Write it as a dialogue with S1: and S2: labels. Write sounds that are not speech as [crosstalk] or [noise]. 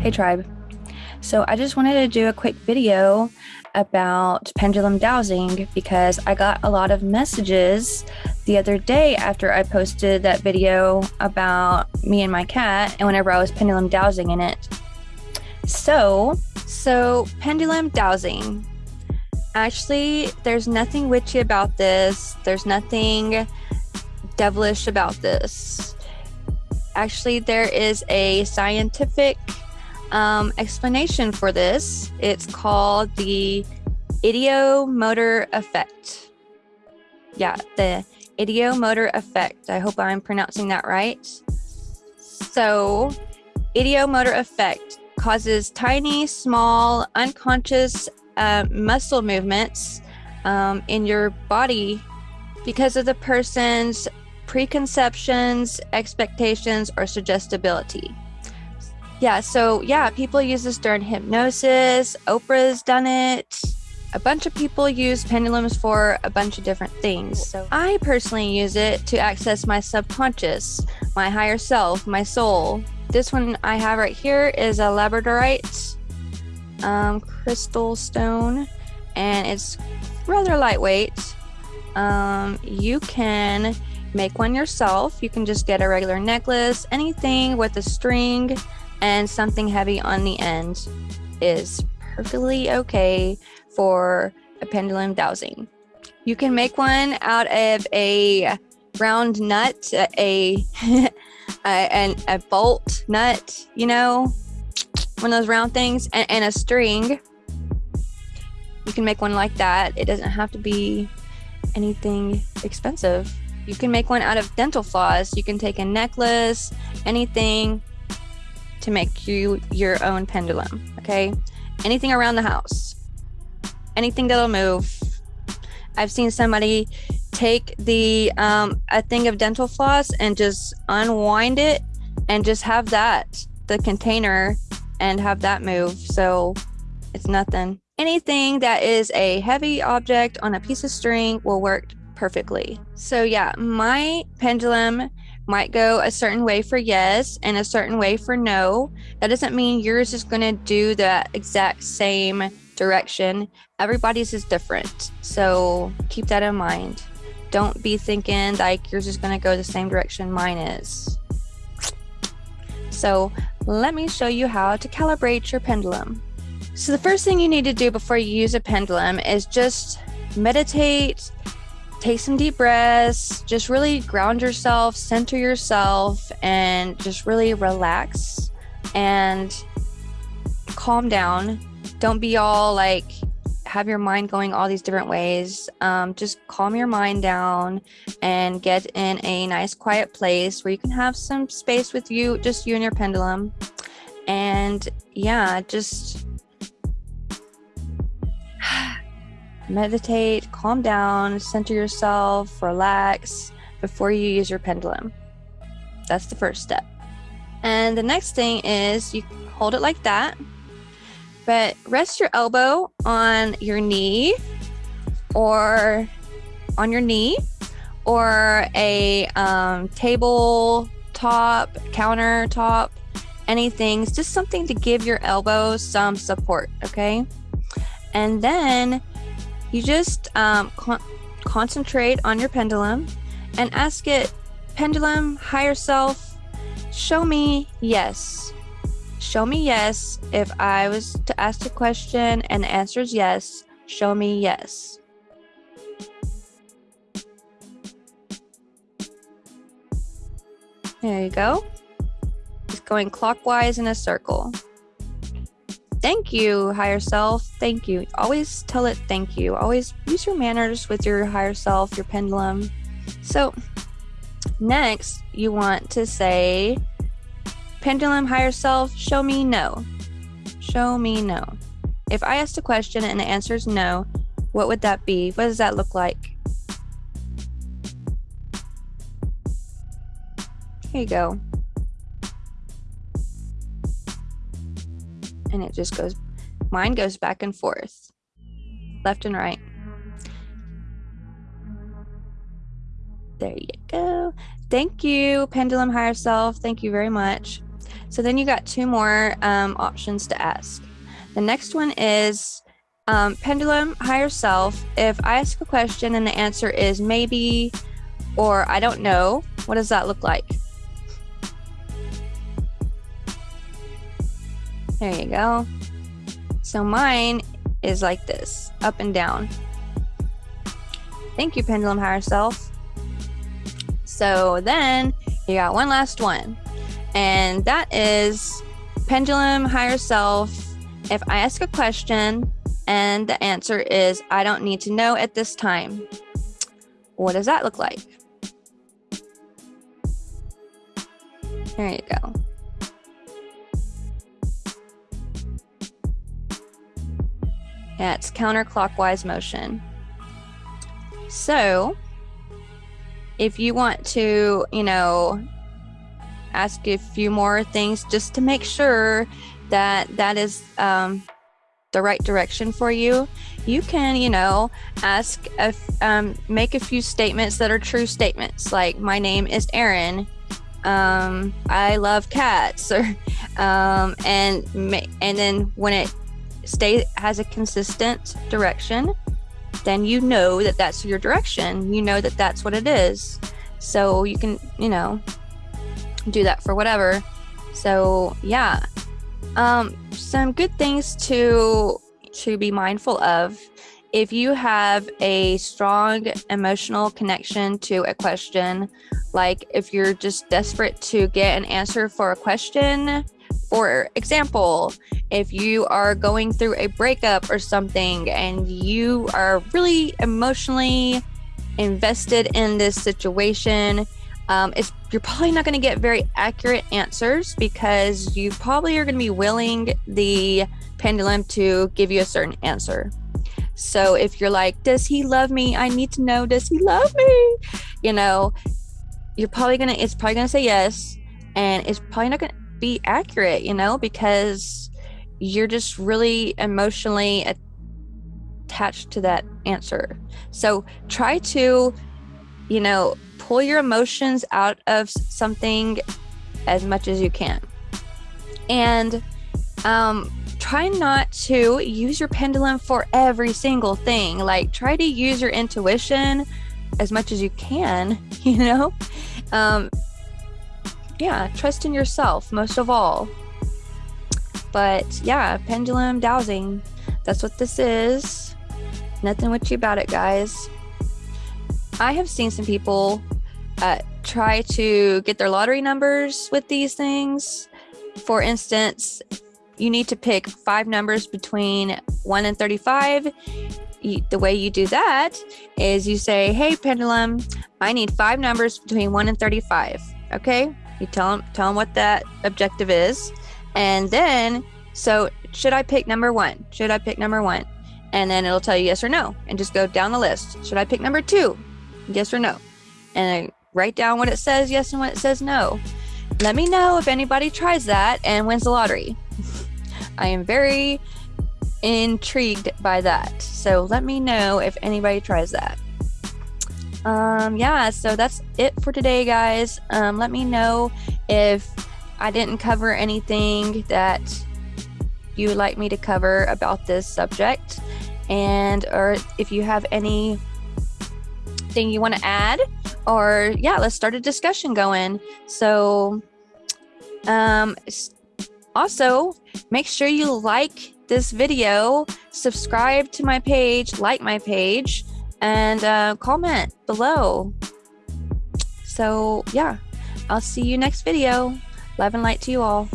S1: Hey tribe. So I just wanted to do a quick video about pendulum dowsing because I got a lot of messages the other day after I posted that video about me and my cat and whenever I was pendulum dowsing in it. So, so pendulum dowsing. Actually, there's nothing witchy about this. There's nothing devilish about this. Actually, there is a scientific um, explanation for this. It's called the ideomotor effect. Yeah, the ideomotor effect. I hope I'm pronouncing that right. So, ideomotor effect causes tiny, small, unconscious uh, muscle movements um, in your body because of the person's preconceptions, expectations, or suggestibility. Yeah, so yeah, people use this during hypnosis. Oprah's done it. A bunch of people use pendulums for a bunch of different things. So I personally use it to access my subconscious, my higher self, my soul. This one I have right here is a labradorite um, crystal stone, and it's rather lightweight. Um, you can make one yourself. You can just get a regular necklace, anything with a string and something heavy on the end is perfectly okay for a pendulum dowsing. You can make one out of a round nut, a, [laughs] a, a, a bolt nut, you know, one of those round things, and, and a string. You can make one like that. It doesn't have to be anything expensive. You can make one out of dental floss. You can take a necklace, anything, to make you your own pendulum, okay? Anything around the house, anything that'll move. I've seen somebody take the um, a thing of dental floss and just unwind it and just have that the container and have that move. So it's nothing. Anything that is a heavy object on a piece of string will work perfectly. So yeah, my pendulum might go a certain way for yes and a certain way for no. That doesn't mean yours is going to do the exact same direction. Everybody's is different. So keep that in mind. Don't be thinking like yours is going to go the same direction mine is. So let me show you how to calibrate your pendulum. So the first thing you need to do before you use a pendulum is just meditate take some deep breaths, just really ground yourself, center yourself, and just really relax and calm down. Don't be all like, have your mind going all these different ways. Um, just calm your mind down and get in a nice quiet place where you can have some space with you, just you and your pendulum. And yeah, just meditate, calm down, center yourself, relax before you use your pendulum. That's the first step. And the next thing is you hold it like that, but rest your elbow on your knee or on your knee or a um, table top, countertop, anything, just something to give your elbow some support, okay? And then you just um, con concentrate on your pendulum and ask it, pendulum, higher self, show me yes. Show me yes. If I was to ask a question and the answer is yes, show me yes. There you go. It's going clockwise in a circle. Thank you, higher self. Thank you. Always tell it thank you. Always use your manners with your higher self, your pendulum. So, next, you want to say, pendulum, higher self, show me no. Show me no. If I asked a question and the answer is no, what would that be? What does that look like? Here you go. And it just goes, mine goes back and forth, left and right. There you go. Thank you, Pendulum Higher Self. Thank you very much. So then you got two more um, options to ask. The next one is um, pendulum higher self. If I ask a question and the answer is maybe or I don't know, what does that look like? There you go. So mine is like this, up and down. Thank you, Pendulum Higher Self. So then you got one last one, and that is Pendulum Higher Self. If I ask a question and the answer is I don't need to know at this time, what does that look like? There you go. It's counterclockwise motion. So if you want to, you know, ask a few more things just to make sure that that is um, the right direction for you, you can, you know, ask, a, um, make a few statements that are true statements, like my name is Aaron. Um, I love cats, [laughs] or um, and and then when it stay has a consistent direction, then you know that that's your direction. You know that that's what it is. So you can, you know, do that for whatever. So yeah, um, some good things to to be mindful of. If you have a strong emotional connection to a question, like if you're just desperate to get an answer for a question, for example, if you are going through a breakup or something and you are really emotionally invested in this situation, um, you're probably not going to get very accurate answers because you probably are going to be willing the pendulum to give you a certain answer. So if you're like, does he love me? I need to know, does he love me? You know, you're probably going to, it's probably going to say yes. And it's probably not going to be accurate, you know, because you're just really emotionally attached to that answer. So try to, you know, pull your emotions out of something as much as you can. And um, try not to use your pendulum for every single thing. Like, try to use your intuition as much as you can, [laughs] you know? Um, yeah, trust in yourself most of all. But yeah, pendulum dowsing. That's what this is. Nothing witchy about it, guys. I have seen some people uh, try to get their lottery numbers with these things. For instance, you need to pick five numbers between 1 and 35. the way you do that is you say, Hey, pendulum, I need five numbers between 1 and 35. Okay. You tell them, tell them what that objective is. And then, so should I pick number one? Should I pick number one? and then it'll tell you yes or no and just go down the list. Should i pick number two? Yes or no. And I write down what it says yes and what it says no. Let me know if anybody tries that and wins the lottery. [laughs] I am very intrigued by that. So let me know if anybody tries that. Um yeah so that's it for today guys. Um let me know if i didn't cover anything that you would like me to cover about this subject. And or if you have any thing you want to add or yeah let's start a discussion going. So um also make sure you like this video subscribe to my page like my page and uh, comment below. So yeah i'll see you next video love and light to you all